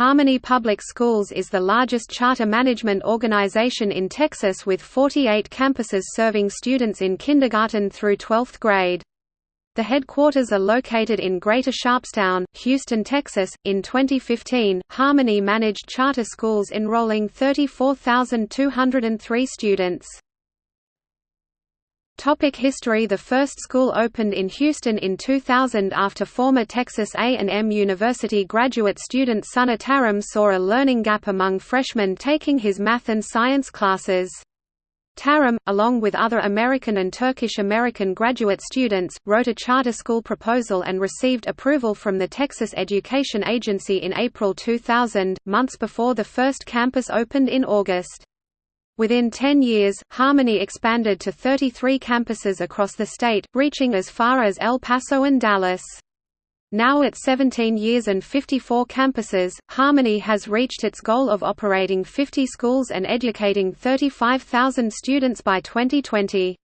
Harmony Public Schools is the largest charter management organization in Texas with 48 campuses serving students in kindergarten through 12th grade. The headquarters are located in Greater Sharpstown, Houston, Texas. In 2015, Harmony managed charter schools enrolling 34,203 students. Topic history The first school opened in Houston in 2000 after former Texas A&M University graduate student Soner Tarim saw a learning gap among freshmen taking his math and science classes. Tarim, along with other American and Turkish American graduate students, wrote a charter school proposal and received approval from the Texas Education Agency in April 2000, months before the first campus opened in August. Within 10 years, Harmony expanded to 33 campuses across the state, reaching as far as El Paso and Dallas. Now at 17 years and 54 campuses, Harmony has reached its goal of operating 50 schools and educating 35,000 students by 2020.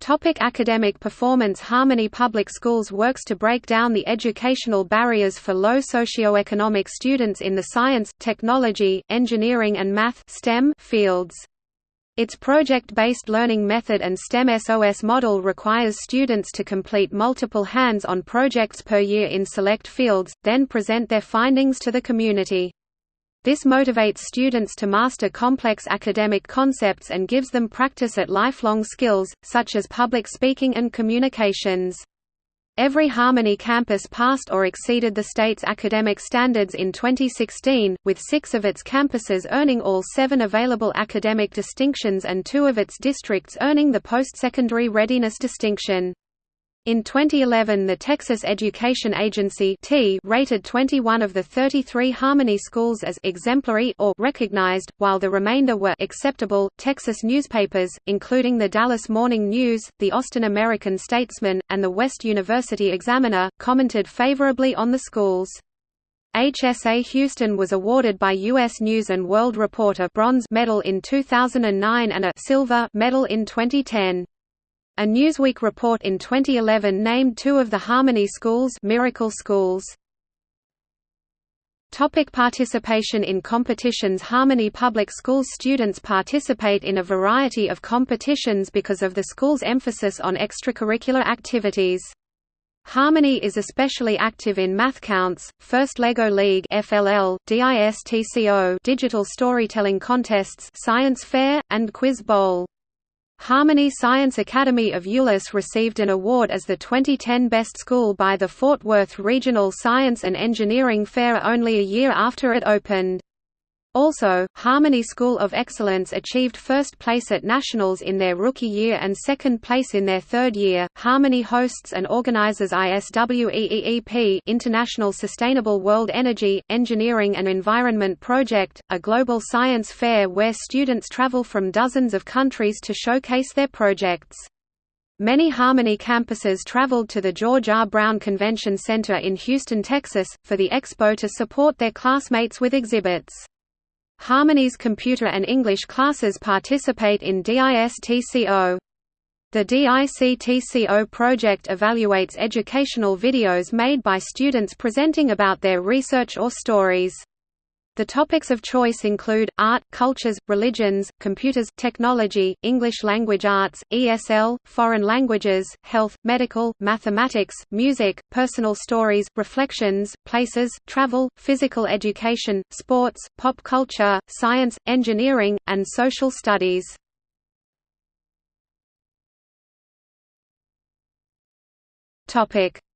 Topic academic performance Harmony Public Schools works to break down the educational barriers for low socioeconomic students in the science, technology, engineering and math STEM fields. Its project-based learning method and STEM SOS model requires students to complete multiple hands-on projects per year in select fields, then present their findings to the community. This motivates students to master complex academic concepts and gives them practice at lifelong skills, such as public speaking and communications. Every Harmony campus passed or exceeded the state's academic standards in 2016, with six of its campuses earning all seven available academic distinctions and two of its districts earning the post-secondary readiness distinction. In 2011 the Texas Education Agency rated 21 of the 33 Harmony schools as exemplary or recognized, while the remainder were acceptable. Texas newspapers, including the Dallas Morning News, the Austin American Statesman, and the West University Examiner, commented favorably on the schools. HSA Houston was awarded by U.S. News & World Report a bronze medal in 2009 and a silver medal in 2010. A Newsweek report in 2011 named two of the Harmony Schools Miracle Schools. Topic participation in competitions Harmony Public Schools students participate in a variety of competitions because of the school's emphasis on extracurricular activities. Harmony is especially active in Math Counts, First Lego League FLL, DISTCO digital storytelling contests Science Fair, and Quiz Bowl. Harmony Science Academy of Euless received an award as the 2010 Best School by the Fort Worth Regional Science and Engineering Fair only a year after it opened. Also, Harmony School of Excellence achieved first place at nationals in their rookie year and second place in their third year. Harmony hosts and organizes ISWEEEP International Sustainable World Energy, Engineering and Environment Project, a global science fair where students travel from dozens of countries to showcase their projects. Many Harmony campuses traveled to the George R. Brown Convention Center in Houston, Texas, for the expo to support their classmates with exhibits. Harmony's computer and English classes participate in DISTCO. The DISTCO project evaluates educational videos made by students presenting about their research or stories. The topics of choice include, art, cultures, religions, computers, technology, English language arts, ESL, foreign languages, health, medical, mathematics, music, personal stories, reflections, places, travel, physical education, sports, pop culture, science, engineering, and social studies.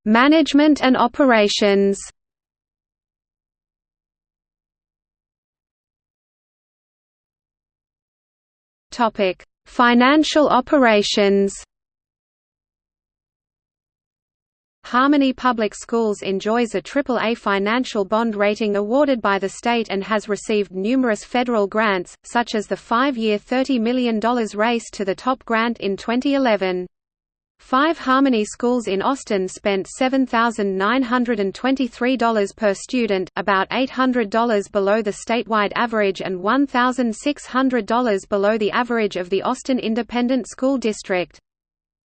Management and operations Topic: Financial operations. Harmony Public Schools enjoys a AAA financial bond rating awarded by the state and has received numerous federal grants, such as the five-year $30 million race to the top grant in 2011. Five Harmony schools in Austin spent $7,923 per student, about $800 below the statewide average and $1,600 below the average of the Austin Independent School District.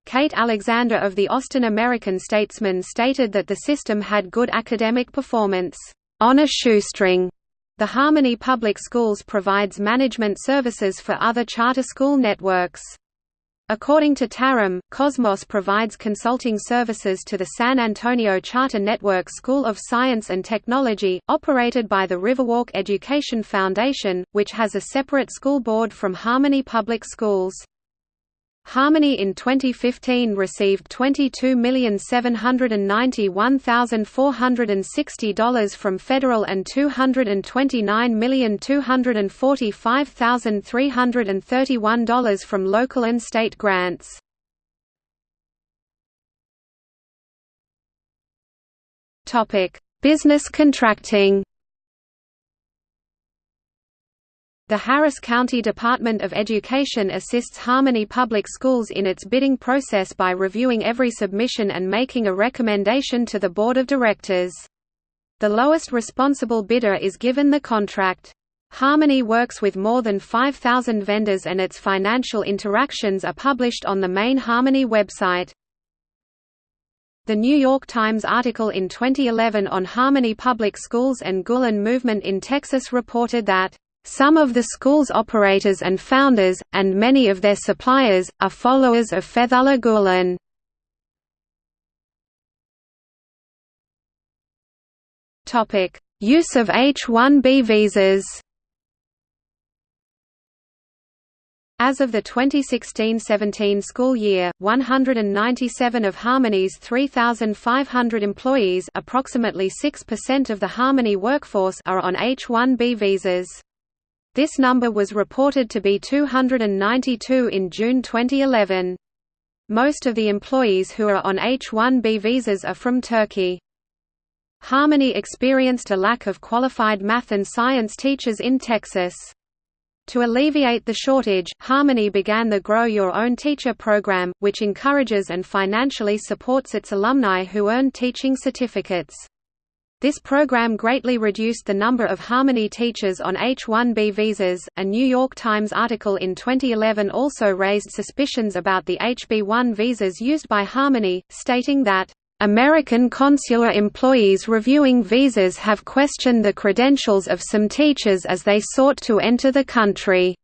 Kate Alexander of the Austin American Statesman stated that the system had good academic performance. on a shoestring. The Harmony Public Schools provides management services for other charter school networks. According to Tarim, Cosmos provides consulting services to the San Antonio Charter Network School of Science and Technology, operated by the Riverwalk Education Foundation, which has a separate school board from Harmony Public Schools. Harmony in 2015 received $22,791,460 from federal and $229,245,331 from local and state grants. Business contracting The Harris County Department of Education assists Harmony Public Schools in its bidding process by reviewing every submission and making a recommendation to the Board of Directors. The lowest responsible bidder is given the contract. Harmony works with more than 5,000 vendors and its financial interactions are published on the main Harmony website. The New York Times article in 2011 on Harmony Public Schools and Gulen movement in Texas reported that some of the school's operators and founders, and many of their suppliers, are followers of Fethullah Gulen. Use of H-1B visas As of the 2016–17 school year, 197 of Harmony's 3,500 employees approximately 6% of the Harmony workforce are on H-1B visas. This number was reported to be 292 in June 2011. Most of the employees who are on H-1B visas are from Turkey. Harmony experienced a lack of qualified math and science teachers in Texas. To alleviate the shortage, Harmony began the Grow Your Own Teacher program, which encourages and financially supports its alumni who earn teaching certificates. This program greatly reduced the number of Harmony teachers on H-1B visas. A New York Times article in 2011 also raised suspicions about the HB-1 visas used by Harmony, stating that American consular employees reviewing visas have questioned the credentials of some teachers as they sought to enter the country.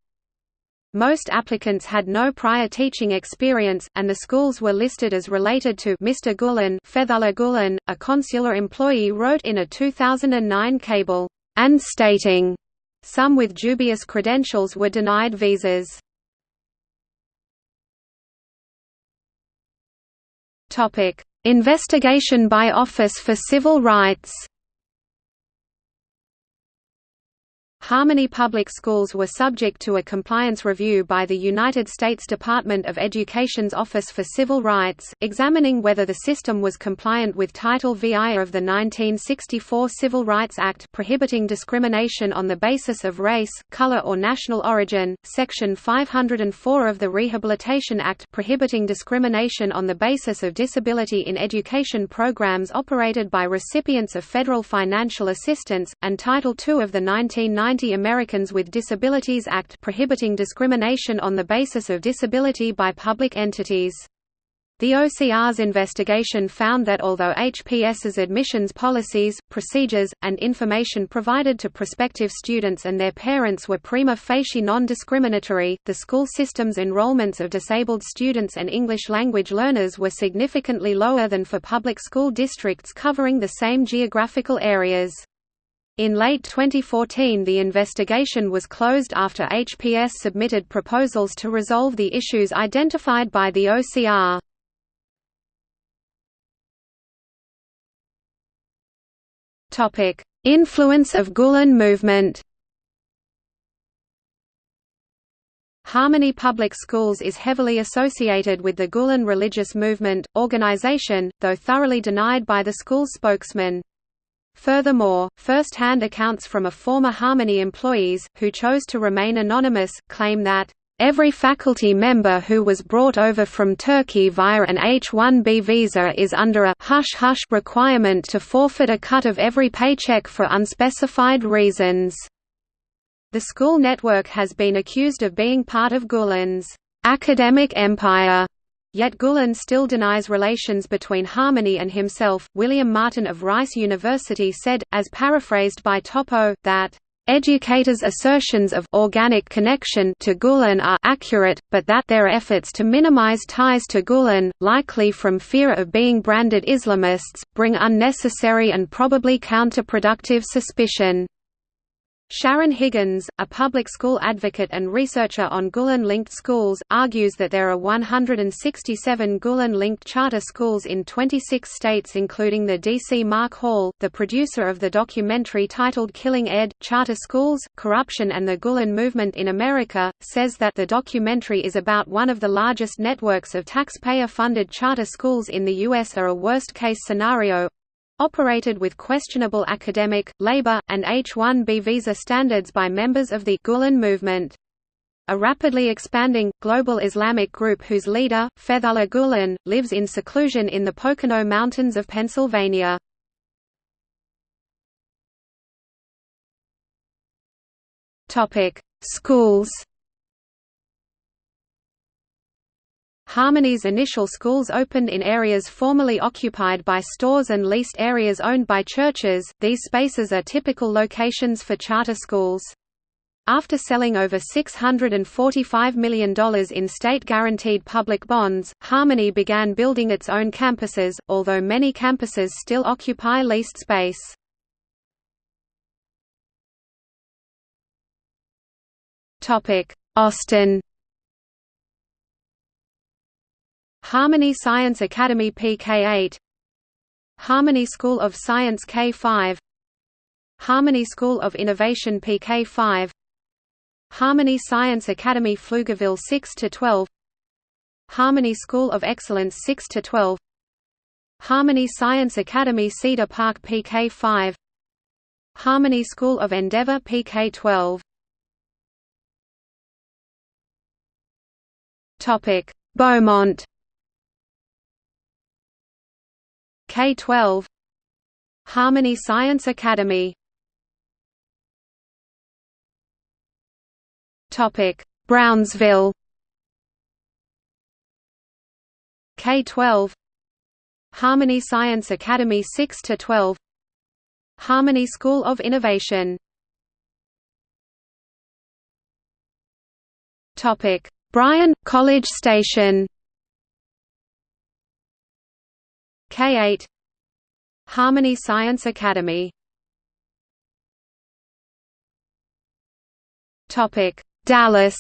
Most applicants had no prior teaching experience, and the schools were listed as related to Mr. Gulen, Fethullah Gulen, a consular employee wrote in a 2009 cable, and stating, some with dubious credentials were denied visas. Investigation by Office for Civil Rights Harmony Public Schools were subject to a compliance review by the United States Department of Education's Office for Civil Rights, examining whether the system was compliant with Title VI of the 1964 Civil Rights Act prohibiting discrimination on the basis of race, color or national origin, Section 504 of the Rehabilitation Act prohibiting discrimination on the basis of disability in education programs operated by recipients of federal financial assistance, and Title II of the 1990 Americans with Disabilities Act prohibiting discrimination on the basis of disability by public entities. The OCR's investigation found that although HPS's admissions policies, procedures, and information provided to prospective students and their parents were prima facie non-discriminatory, the school system's enrollments of disabled students and English language learners were significantly lower than for public school districts covering the same geographical areas. In late 2014 the investigation was closed after HPS submitted proposals to resolve the issues identified by the OCR. Influence of Gulen movement Harmony Public Schools is heavily associated with the Gulen religious movement, organization, though thoroughly denied by the school's spokesman. Furthermore, first-hand accounts from a former Harmony employees, who chose to remain anonymous, claim that, "...every faculty member who was brought over from Turkey via an H-1B visa is under a hush-hush requirement to forfeit a cut of every paycheck for unspecified reasons." The school network has been accused of being part of Gulen's academic empire Yet Gulen still denies relations between Harmony and himself. William Martin of Rice University said, as paraphrased by Toppo, that Educators' assertions of organic connection to Gulen are accurate, but that their efforts to minimize ties to Gulen, likely from fear of being branded Islamists, bring unnecessary and probably counterproductive suspicion. Sharon Higgins, a public school advocate and researcher on Gulen-linked schools, argues that there are 167 Gulen-linked charter schools in 26 states including the D.C. Mark Hall, the producer of the documentary titled Killing Ed, Charter Schools, Corruption and the Gulen Movement in America, says that the documentary is about one of the largest networks of taxpayer-funded charter schools in the U.S. are a worst-case scenario, operated with questionable academic, labor, and H-1B visa standards by members of the Gulen movement. A rapidly expanding, global Islamic group whose leader, Fethullah Gulen, lives in seclusion in the Pocono Mountains of Pennsylvania. Schools Harmony's initial schools opened in areas formerly occupied by stores and leased areas owned by churches. These spaces are typical locations for charter schools. After selling over $645 million in state-guaranteed public bonds, Harmony began building its own campuses, although many campuses still occupy leased space. Austin Harmony Science Academy PK8 Harmony School of Science K5 Harmony School of Innovation PK5 Harmony Science Academy Pflugerville 6 to 12 Harmony School of Excellence 6 to 12 Harmony Science Academy Cedar Park PK5 Harmony School of Endeavor PK12 Topic Beaumont K-12 Harmony Science Academy. Brownsville. K-12 Harmony Science Academy 6 to 12 Harmony School of Innovation. Topic Bryan College Station K8 Harmony Science Academy. Topic Dallas.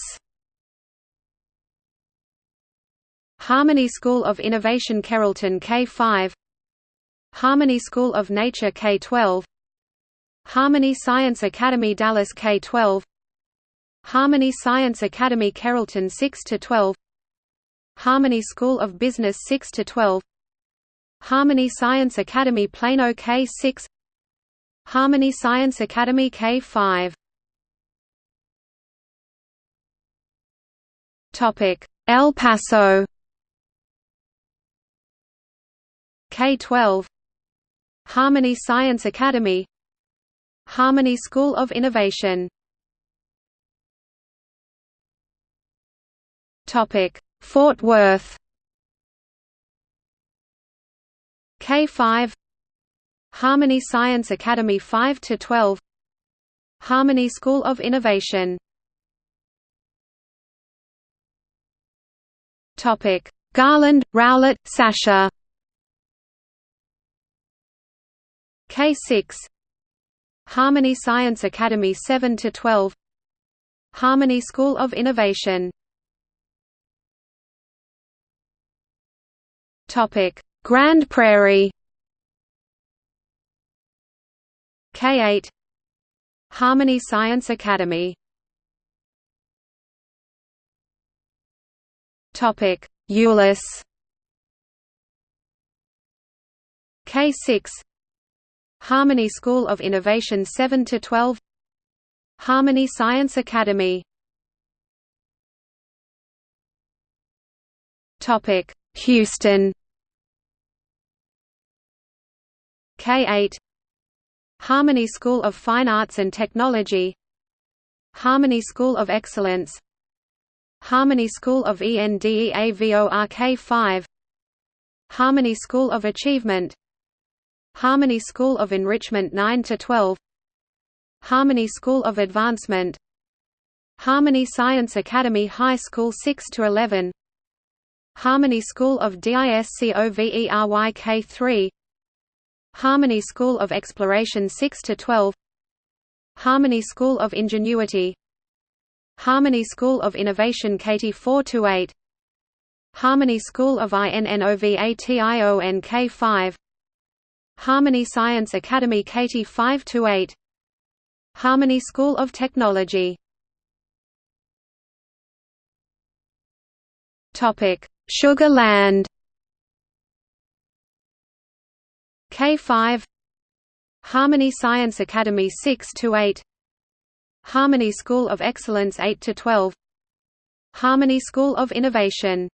Harmony School of Innovation Carrollton K5 Harmony School of Nature K12 Harmony Science Academy Dallas K12 Harmony Science Academy Carrollton 6 to 12 Harmony School of Business 6 to 12 Harmony Science Academy Plano K6 Harmony Science Academy K5 Topic. El Paso. K12 Harmony Science Academy. Harmony School of Innovation. Topic. Fort Worth K5 Harmony Science Academy 5 to 12 Harmony School of Innovation. Topic Garland, Rowlett, Sachse. K6 Harmony Science Academy 7 to 12 Harmony School of Innovation. Topic Grand Prairie K8 Harmony Science Academy. Topic Euless K6 Harmony School of Innovation 7 to 12 Harmony Science Academy. Topic Houston K8 Harmony School of Fine Arts and Technology Harmony School of Excellence Harmony School of ENDEAVORK 5 Harmony School of Achievement Harmony School of Enrichment 9 to 12 Harmony School of Advancement Harmony Science Academy High School 6 to 11 Harmony School of DISCOVERYK 3 Harmony School of Exploration 6 to 12 Harmony School of Ingenuity. Harmony School of Innovation KT 4 to 8 Harmony School of INNOVATIONK 5 Harmony Science Academy KT 5 to 8 Harmony School of Technology. Topic Sugar Land K5 Harmony Science Academy 6 to 8 Harmony School of Excellence 8 to 12 Harmony School of Innovation.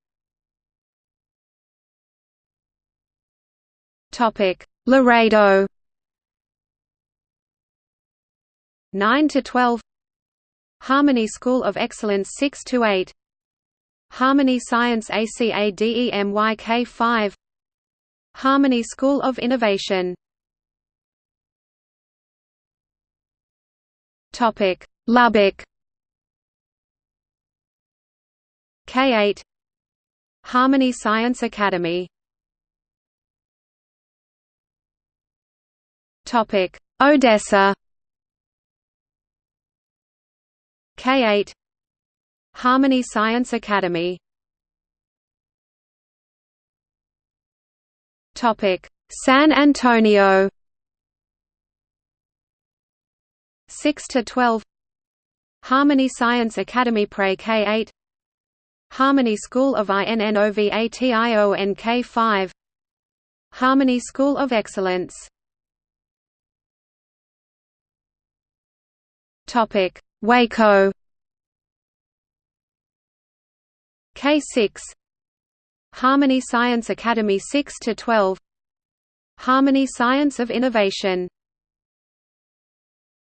Topic Laredo. 9 to 12 Harmony School of Excellence 6 to 8 Harmony Science ACADEMYK 5 Harmony School of Innovation. Lubbock. K8 Harmony Science Academy. Topic Odessa. K8 Harmony Science Academy San Antonio. 6 to 12 Harmony Science Academy Pre K8 Harmony School of INNOVATIONK 5 Harmony School of Excellence. Topic. Waco. K6 Harmony Science Academy 6 to 12 Harmony Science of Innovation